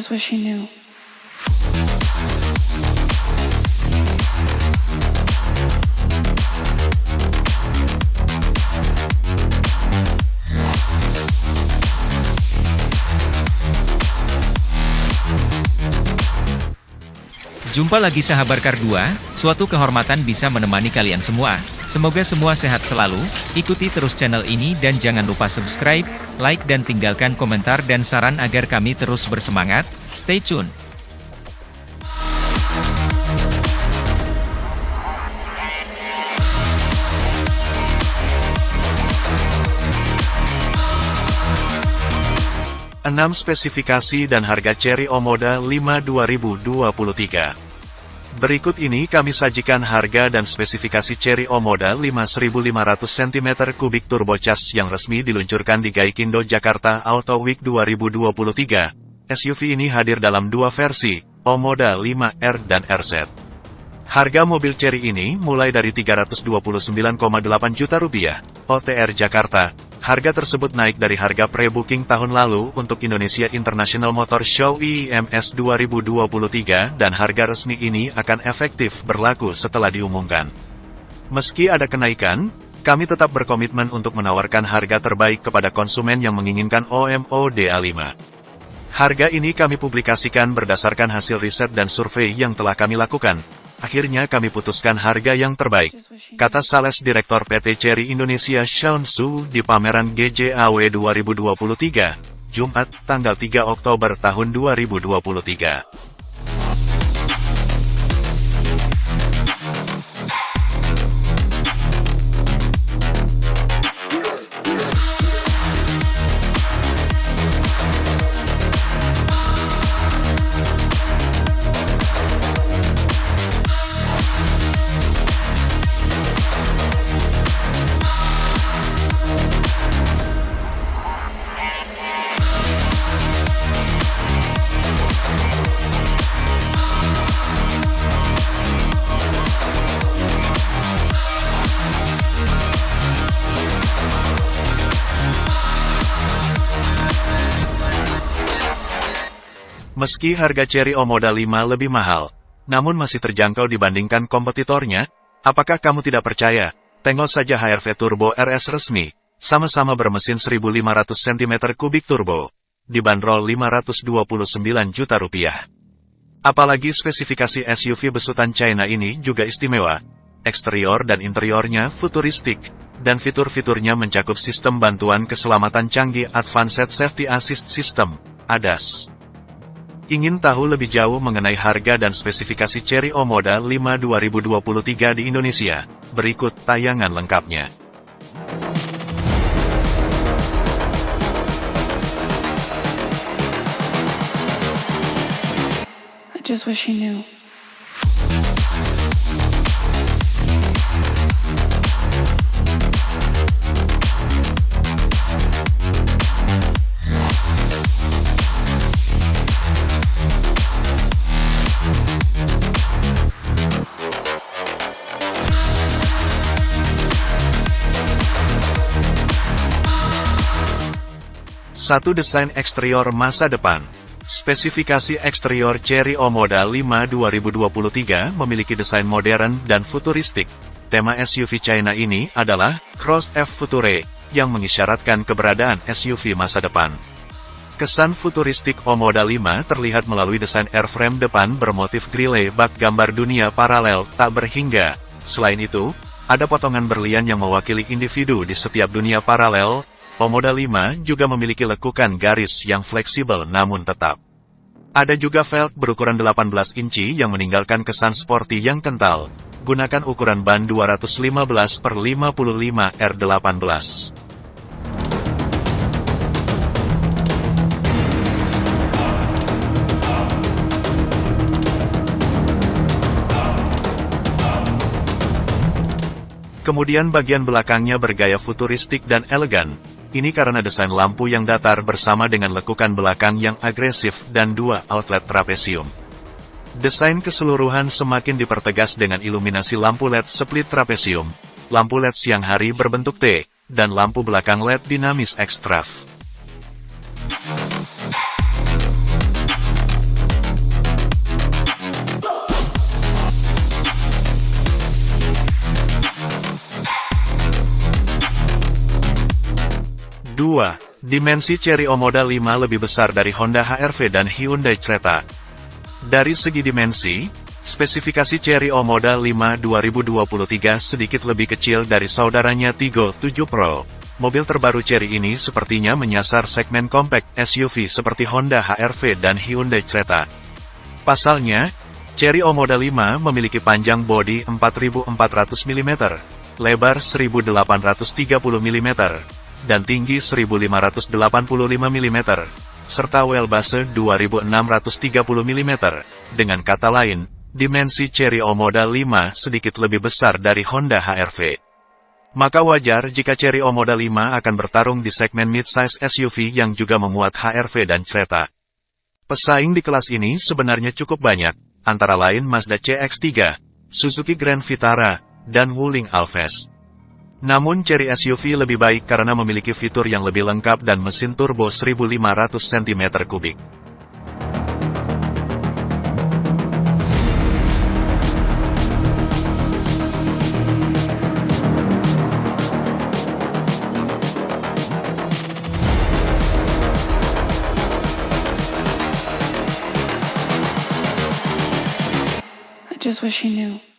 just wish you knew. Jumpa lagi sahabat Kar 2, suatu kehormatan bisa menemani kalian semua. Semoga semua sehat selalu, ikuti terus channel ini dan jangan lupa subscribe, like dan tinggalkan komentar dan saran agar kami terus bersemangat. Stay tune. Enam spesifikasi dan harga Cherry Omoda 5 2023. Berikut ini kami sajikan harga dan spesifikasi Cherry Omoda 5500 cm3 turbocharged yang resmi diluncurkan di Gaikindo Jakarta Auto Week 2023. SUV ini hadir dalam dua versi, Omoda 5R dan RZ. Harga mobil Cherry ini mulai dari 329,8 juta rupiah, OTR Jakarta, Harga tersebut naik dari harga pre-booking tahun lalu untuk Indonesia International Motor Show IIMS 2023 dan harga resmi ini akan efektif berlaku setelah diumumkan. Meski ada kenaikan, kami tetap berkomitmen untuk menawarkan harga terbaik kepada konsumen yang menginginkan OMO DA5. Harga ini kami publikasikan berdasarkan hasil riset dan survei yang telah kami lakukan, Akhirnya kami putuskan harga yang terbaik, kata Sales Direktur PT Cherry Indonesia Sean Su di pameran GJAW 2023, Jumat, tanggal 3 Oktober tahun 2023. Meski harga Cherry Omoda 5 lebih mahal, namun masih terjangkau dibandingkan kompetitornya, apakah kamu tidak percaya? Tengok saja HRV Turbo RS resmi, sama-sama bermesin 1500 cm3 turbo, dibanderol 529 juta rupiah. Apalagi spesifikasi SUV besutan China ini juga istimewa. Eksterior dan interiornya futuristik, dan fitur-fiturnya mencakup sistem bantuan keselamatan canggih Advanced Safety Assist System, ADAS. Ingin tahu lebih jauh mengenai harga dan spesifikasi Cherry Omoda 5 2023 di Indonesia? Berikut tayangan lengkapnya. I just wish you knew. Satu desain eksterior masa depan. Spesifikasi eksterior Cherry Omoda 5 2023 memiliki desain modern dan futuristik. Tema SUV China ini adalah Cross F Future, yang mengisyaratkan keberadaan SUV masa depan. Kesan futuristik Omoda 5 terlihat melalui desain airframe depan bermotif grille bak gambar dunia paralel tak berhingga. Selain itu, ada potongan berlian yang mewakili individu di setiap dunia paralel, Omoda 5 juga memiliki lekukan garis yang fleksibel namun tetap. Ada juga velg berukuran 18 inci yang meninggalkan kesan sporty yang kental. Gunakan ukuran ban 215 per 55 R18. Kemudian bagian belakangnya bergaya futuristik dan elegan, ini karena desain lampu yang datar bersama dengan lekukan belakang yang agresif dan dua outlet trapesium. Desain keseluruhan semakin dipertegas dengan iluminasi lampu LED split trapesium, lampu LED siang hari berbentuk T, dan lampu belakang LED dinamis ekstraf. 2. Dimensi Cherry O-Moda 5 lebih besar dari Honda HR-V dan Hyundai Creta. Dari segi dimensi, spesifikasi Cherry O-Moda 5 2023 sedikit lebih kecil dari saudaranya Tigo 7 Pro. Mobil terbaru Cherry ini sepertinya menyasar segmen compact SUV seperti Honda HR-V dan Hyundai Creta. Pasalnya, Cherry O-Moda 5 memiliki panjang bodi 4400 mm, lebar 1830 mm, dan tinggi 1585 mm, serta wheelbase 2630 mm. Dengan kata lain, dimensi Cherry O-Moda 5 sedikit lebih besar dari Honda HR-V. Maka wajar jika Cherry O-Moda 5 akan bertarung di segmen midsize SUV yang juga memuat HR-V dan Creta. Pesaing di kelas ini sebenarnya cukup banyak, antara lain Mazda CX-3, Suzuki Grand Vitara, dan Wuling Alves. Namun Cherry SUV lebih baik karena memiliki fitur yang lebih lengkap dan mesin turbo 1500 cm3. I just wish he knew.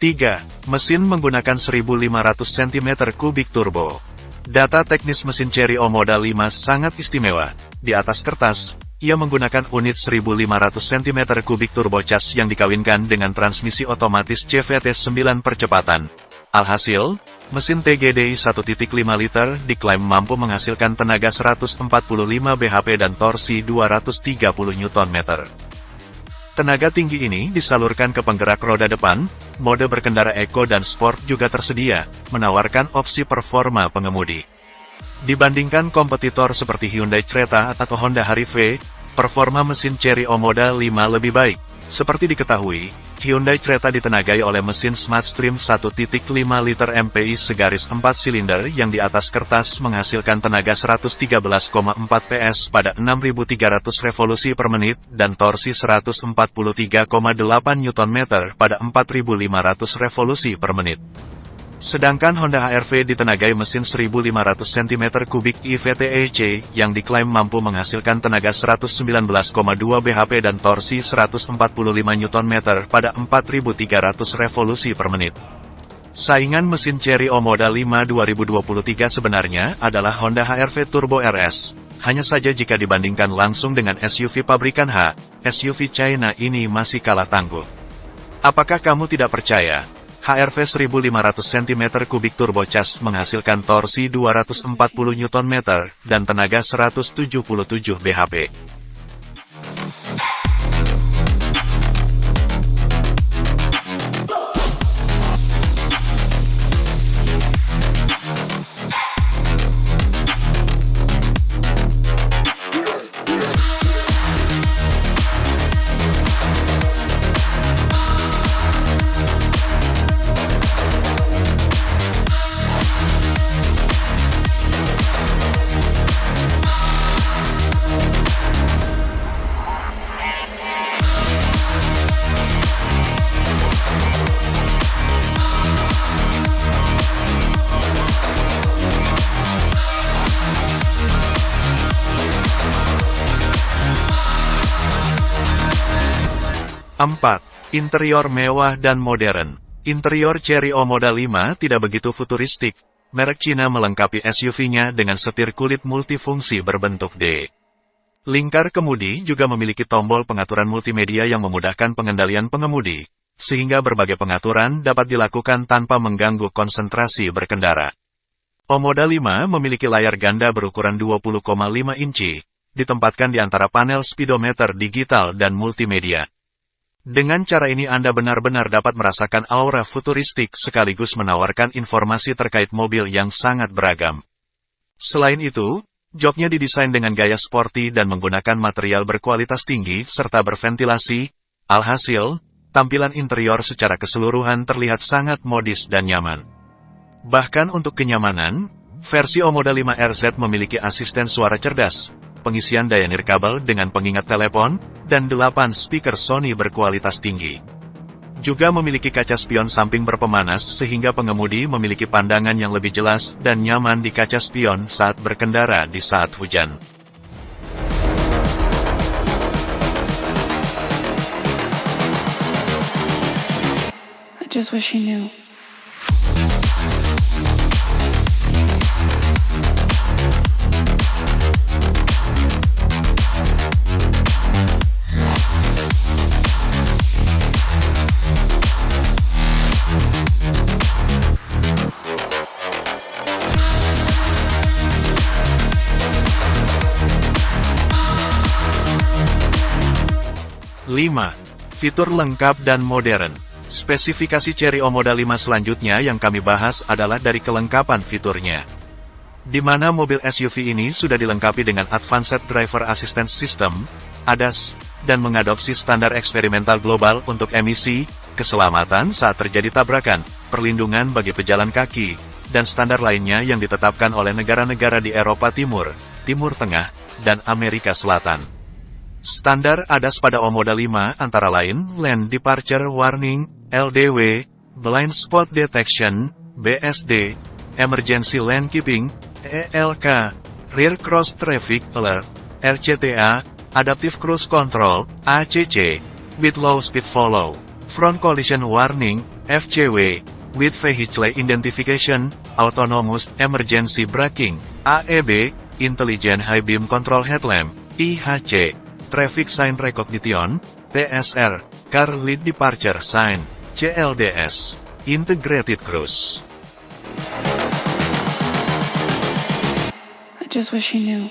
3. Mesin menggunakan 1500 cm3 turbo. Data teknis mesin Cherry O-Moda 5 sangat istimewa. Di atas kertas, ia menggunakan unit 1500 cm3 turbocharged yang dikawinkan dengan transmisi otomatis CVT 9 percepatan. Alhasil, mesin TGDI 1.5 liter diklaim mampu menghasilkan tenaga 145 bhp dan torsi 230 Nm. Tenaga tinggi ini disalurkan ke penggerak roda depan, mode berkendara eco dan sport juga tersedia, menawarkan opsi performa pengemudi. Dibandingkan kompetitor seperti Hyundai Creta atau Honda Harry-V, performa mesin Cherry O-Moda 5 lebih baik. Seperti diketahui, Hyundai Creta ditenagai oleh mesin Smartstream 1.5 liter MPI segaris 4 silinder yang di atas kertas menghasilkan tenaga 113,4 PS pada 6.300 revolusi per menit dan torsi 143,8 Nm pada 4.500 revolusi per menit. Sedangkan Honda HR-V ditenagai mesin 1500 cm3 IVTEC yang diklaim mampu menghasilkan tenaga 119,2 bhp dan torsi 145 Nm pada 4300 revolusi per menit. Saingan mesin Cherry O-Moda 5 2023 sebenarnya adalah Honda HR-V Turbo RS. Hanya saja jika dibandingkan langsung dengan SUV pabrikan H, SUV China ini masih kalah tangguh. Apakah kamu tidak percaya? HRV 1500 cm3 turbocharged menghasilkan torsi 240 Nm dan tenaga 177 bhp. Empat, Interior mewah dan modern. Interior Cherry O-Moda 5 tidak begitu futuristik. Merek Cina melengkapi SUV-nya dengan setir kulit multifungsi berbentuk D. Lingkar kemudi juga memiliki tombol pengaturan multimedia yang memudahkan pengendalian pengemudi, sehingga berbagai pengaturan dapat dilakukan tanpa mengganggu konsentrasi berkendara. O-Moda 5 memiliki layar ganda berukuran 20,5 inci, ditempatkan di antara panel speedometer digital dan multimedia. Dengan cara ini Anda benar-benar dapat merasakan aura futuristik sekaligus menawarkan informasi terkait mobil yang sangat beragam. Selain itu, joknya didesain dengan gaya sporty dan menggunakan material berkualitas tinggi serta berventilasi, alhasil, tampilan interior secara keseluruhan terlihat sangat modis dan nyaman. Bahkan untuk kenyamanan, versi O-Moda 5RZ memiliki asisten suara cerdas, pengisian daya nirkabel dengan pengingat telepon, dan 8 speaker Sony berkualitas tinggi. Juga memiliki kaca spion samping berpemanas sehingga pengemudi memiliki pandangan yang lebih jelas dan nyaman di kaca spion saat berkendara di saat hujan. I just wish he knew. Fitur lengkap dan modern. Spesifikasi Cherry Omoda 5 selanjutnya yang kami bahas adalah dari kelengkapan fiturnya. Di mana mobil SUV ini sudah dilengkapi dengan Advanced Driver Assistance System, ADAS, dan mengadopsi standar eksperimental global untuk emisi, keselamatan saat terjadi tabrakan, perlindungan bagi pejalan kaki, dan standar lainnya yang ditetapkan oleh negara-negara di Eropa Timur, Timur Tengah, dan Amerika Selatan. Standar ADAS pada Omoda 5 antara lain Lane Departure Warning, LDW, Blind Spot Detection, BSD, Emergency Lane Keeping, ELK, Rear Cross Traffic Alert, RCTA, Adaptive Cruise Control, ACC, with Low Speed Follow, Front Collision Warning, FCW, with Vehicle Identification, Autonomous Emergency Braking, AEB, Intelligent High Beam Control Headlamp, IHC, Traffic Sign Recognition, TSR, Car Lead Departure Sign, CLDS, Integrated Cruise. I just wish he knew.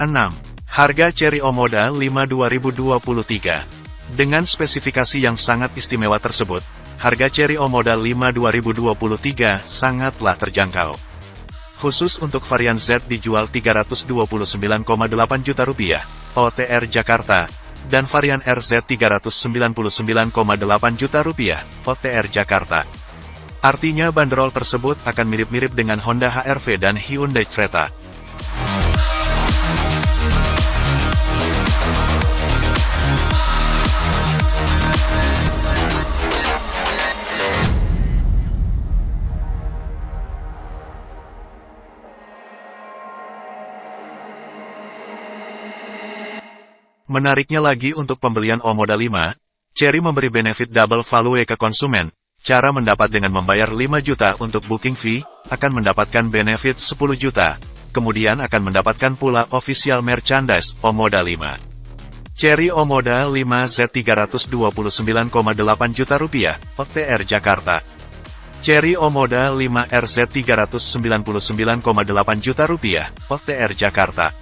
Enam, Harga Cherry Omoda 5 2023 Dengan spesifikasi yang sangat istimewa tersebut, harga Cherry Omoda 5 2023 sangatlah terjangkau. Khusus untuk varian Z dijual 329,8 juta rupiah, OTR Jakarta, dan varian RZ 399,8 juta rupiah, OTR Jakarta. Artinya bandrol tersebut akan mirip-mirip dengan Honda HR-V dan Hyundai Creta. Menariknya lagi untuk pembelian Omoda 5, Cherry memberi benefit double value ke konsumen. Cara mendapat dengan membayar 5 juta untuk booking fee, akan mendapatkan benefit 10 juta. Kemudian akan mendapatkan pula official merchandise Omoda 5. Cherry Omoda 5 Z 329,8 juta rupiah, OTR Jakarta. Cherry Omoda 5 RZ 399,8 juta rupiah, OTR Jakarta.